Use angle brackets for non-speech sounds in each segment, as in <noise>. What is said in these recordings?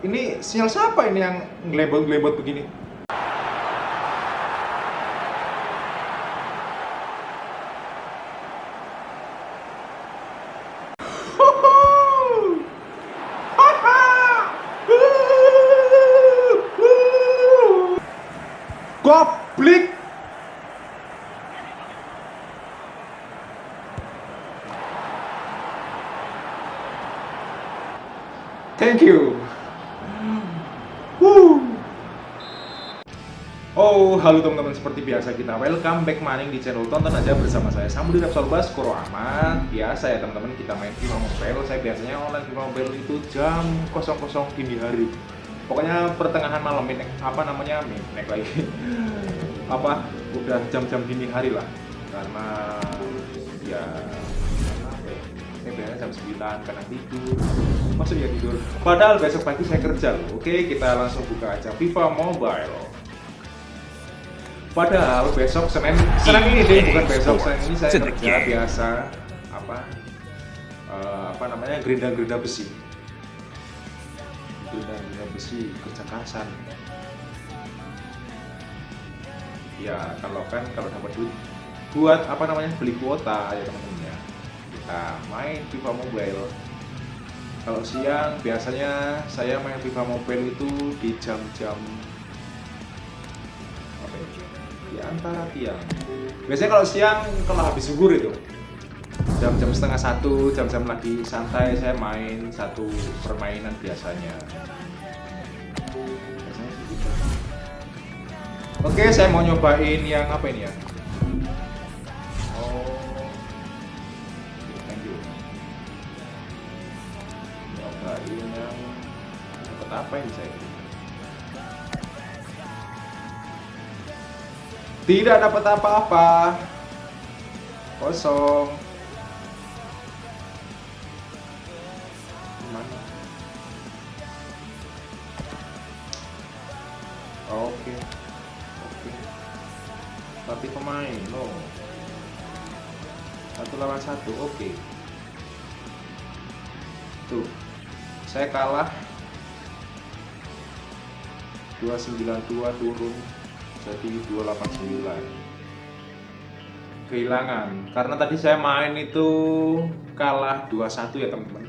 Ini sinyal siapa ini yang ngelebot-ngelebot begini? Goblik! Thank you. Halo teman-teman seperti biasa kita welcome back maning di channel tonton aja bersama saya Samudin Absolbas Koro Ahmad. Biasa ya teman-teman kita main FIFA Mobile. Saya biasanya online FIFA Mobile itu jam 00 dini hari. Pokoknya pertengahan malam ini apa namanya naik lagi. <laughs> apa udah jam-jam dini hari lah. Karena ya saya biasanya jam 9 karena tidur masuk ya tidur padahal besok pagi saya kerja loh oke kita langsung buka aja FIFA Mobile padahal besok Senin Senin ini deh bukan besok Senin ini saya kerja biasa apa uh, apa namanya gerinda-gerinda besi. Gerinda-gerinda besi kerja kasar ya kalau kan kalau dapat duit buat apa namanya beli kuota ya teman-teman ya kita main FIFA Mobile. Kalau siang biasanya saya main FIFA Mobile itu di jam-jam antara tiang. Biasanya kalau siang kalau habis zuhur itu jam-jam setengah satu, jam-jam lagi santai saya main satu permainan biasanya. gitu. Oke, saya mau nyobain yang apa ini ya? ini yang dapat apa ini saya tidak dapat apa-apa. Kosong. Mana? Oke. Oke. Tapi pemain loh satu lawan satu oke. Tuh. Saya kalah. 292 turun jadi 289 kehilangan. Karena tadi saya main itu kalah 21 ya teman-teman.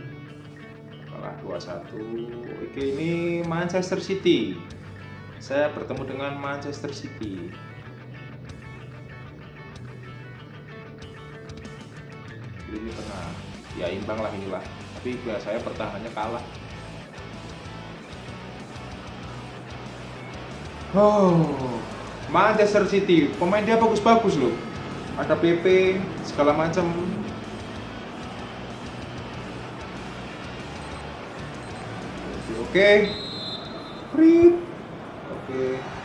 Kalah 21 oke ini Manchester City. Saya bertemu dengan Manchester City. Ini tengah. Ya imbang lah inilah. Tapi saya pertahanannya kalah. Oh Manchester City pemain dia bagus-bagus loh ada PP segala macam oke okay. oke okay.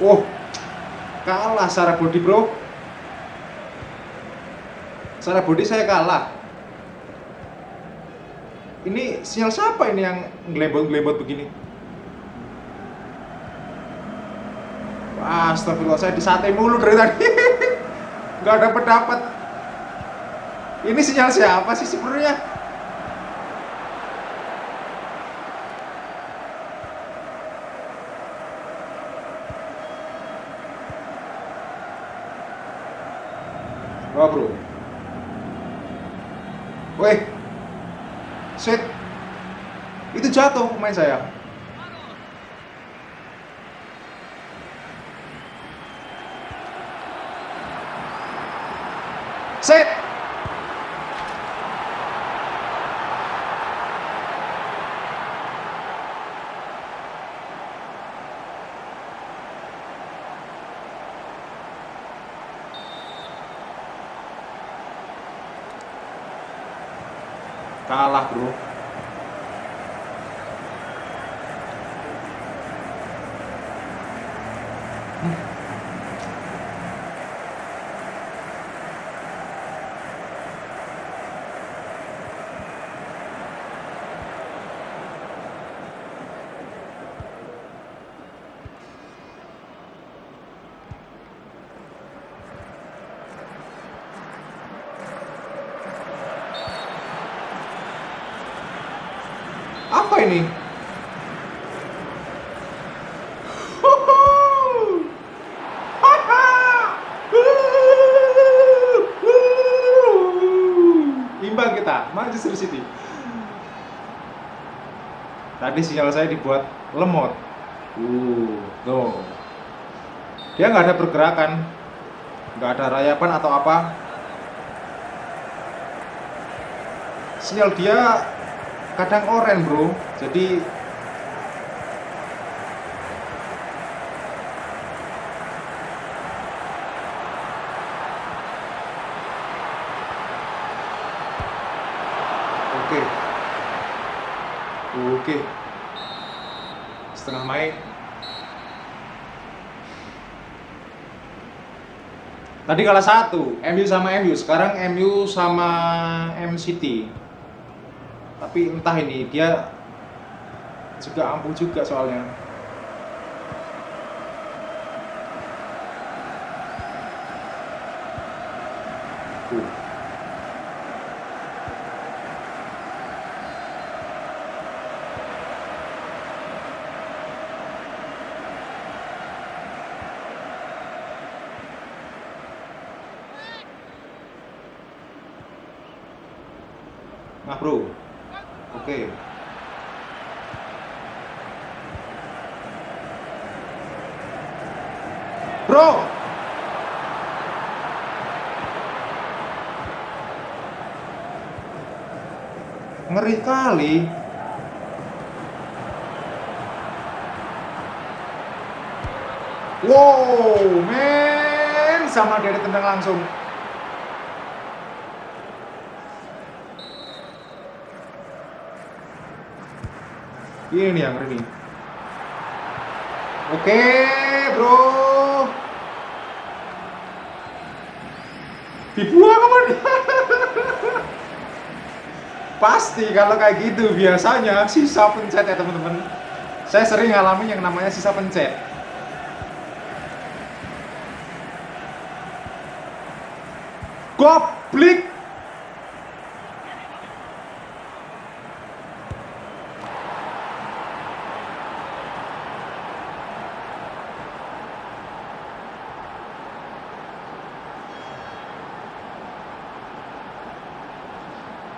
Oh, kalah secara body bro. Secara body saya kalah. Ini sinyal siapa ini yang ngelebot-ngelebot begini? Wah, astagfirullah saya disate mulu dari tadi. <laughs> Gak dapet dapat. Ini sinyal siapa sih sebenarnya? Bro. Woi. Set. Itu jatuh pemain saya. Set. Kalah bro ini? Imbang kita, Manchester City. Tadi sinyal saya dibuat lemot. Uh, tuh. Dia nggak ada pergerakan, nggak ada rayapan atau apa. Sinyal dia kadang oren bro, jadi Oke. Oke. Setengah main. Tadi kalah satu, MU sama MU. Sekarang MU sama MCT. Tapi entah ini dia juga ampuh juga soalnya. Nah bro, oke. Bro, ngeri kali. Wow, men, sama dia ditendang langsung. Ini yang ini. Oke, bro. Dibuang nih? <laughs> Pasti kalau kayak gitu biasanya sisa pencet ya teman-teman. Saya sering ngalamin yang namanya sisa pencet. Goblik.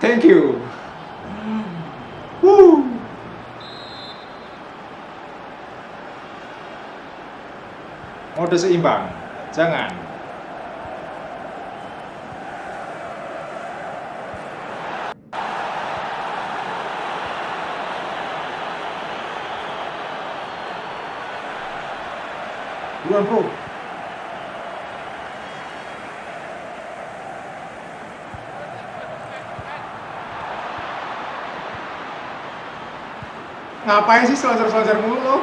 Thank you. Woo. Mode seimbang. Jangan. Buruan, bro. Ngapain sih selancar-selancar mulu? <laughs>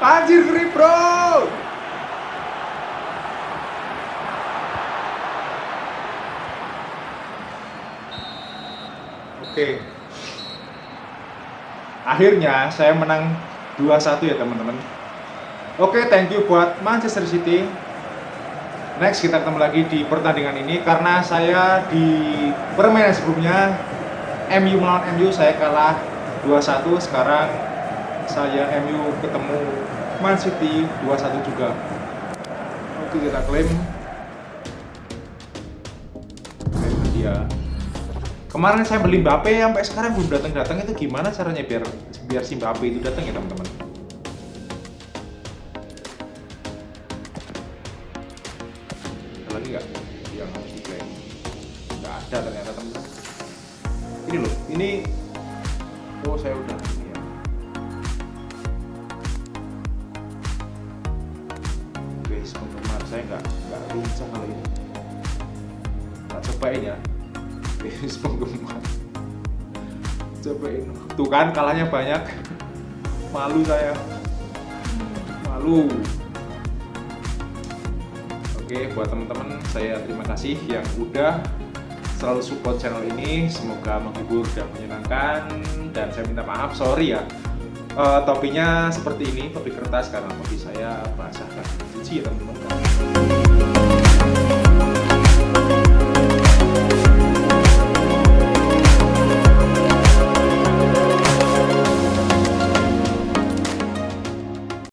Anjir grip bro! Oke. Akhirnya saya menang 2-1 ya teman-teman. Oke thank you buat Manchester City Next kita ketemu lagi di pertandingan ini karena saya di permainan sebelumnya MU melawan MU saya kalah 2-1 sekarang saya MU ketemu Man City 2-1 juga. Oke kita klaim. Dia. Kemarin saya beli Mbappe sampai sekarang belum datang-datang itu gimana caranya biar biar si Mbappe itu datang ya teman-teman? Lagi nggak yang harus diklaim nggak ada ternyata teman-teman ini loh ini oh saya udah ini ya. Guys penggemar saya nggak nggak lincah kalau ini. Tak cobain ya. Guys <laughs> penggemar. Cobain. Tuh kan kalahnya banyak. Malu saya. Malu Oke, buat teman-teman, saya terima kasih yang udah selalu support channel ini. Semoga menghibur dan menyenangkan. Dan saya minta maaf, sorry ya, uh, topinya seperti ini topi kertas karena topi saya basah kan cuci ya teman-teman